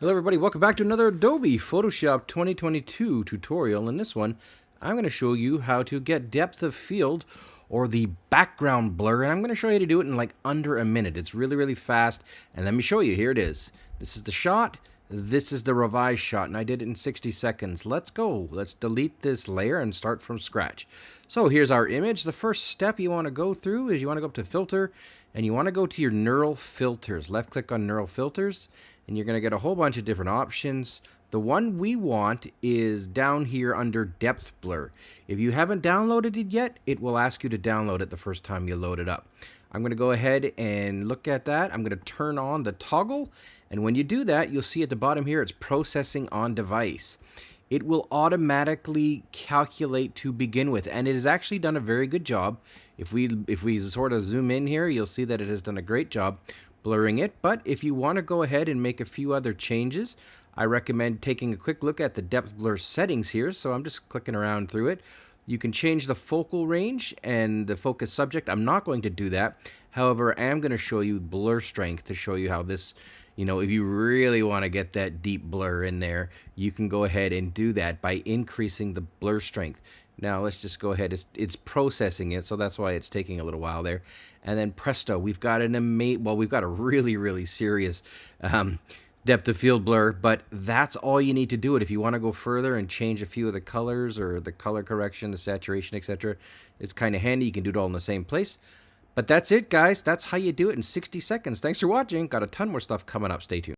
Hello everybody, welcome back to another Adobe Photoshop 2022 tutorial. In this one, I'm going to show you how to get depth of field or the background blur, and I'm going to show you how to do it in like under a minute. It's really, really fast, and let me show you. Here it is. This is the shot, this is the revised shot, and I did it in 60 seconds. Let's go. Let's delete this layer and start from scratch. So here's our image. The first step you want to go through is you want to go up to Filter, and you want to go to your Neural Filters. Left-click on Neural Filters, and you're going to get a whole bunch of different options. The one we want is down here under depth blur. If you haven't downloaded it yet, it will ask you to download it the first time you load it up. I'm going to go ahead and look at that. I'm going to turn on the toggle. And when you do that, you'll see at the bottom here, it's processing on device. It will automatically calculate to begin with. And it has actually done a very good job. If we, if we sort of zoom in here, you'll see that it has done a great job blurring it. But if you want to go ahead and make a few other changes, I recommend taking a quick look at the depth blur settings here. So I'm just clicking around through it. You can change the focal range and the focus subject. I'm not going to do that. However, I am going to show you blur strength to show you how this, you know, if you really want to get that deep blur in there, you can go ahead and do that by increasing the blur strength. Now let's just go ahead. It's, it's processing it, so that's why it's taking a little while there. And then presto, we've got an amazing, well, we've got a really, really serious um, depth of field blur, but that's all you need to do it. If you want to go further and change a few of the colors or the color correction, the saturation, etc., it's kind of handy. You can do it all in the same place. But that's it, guys. That's how you do it in 60 seconds. Thanks for watching. Got a ton more stuff coming up. Stay tuned.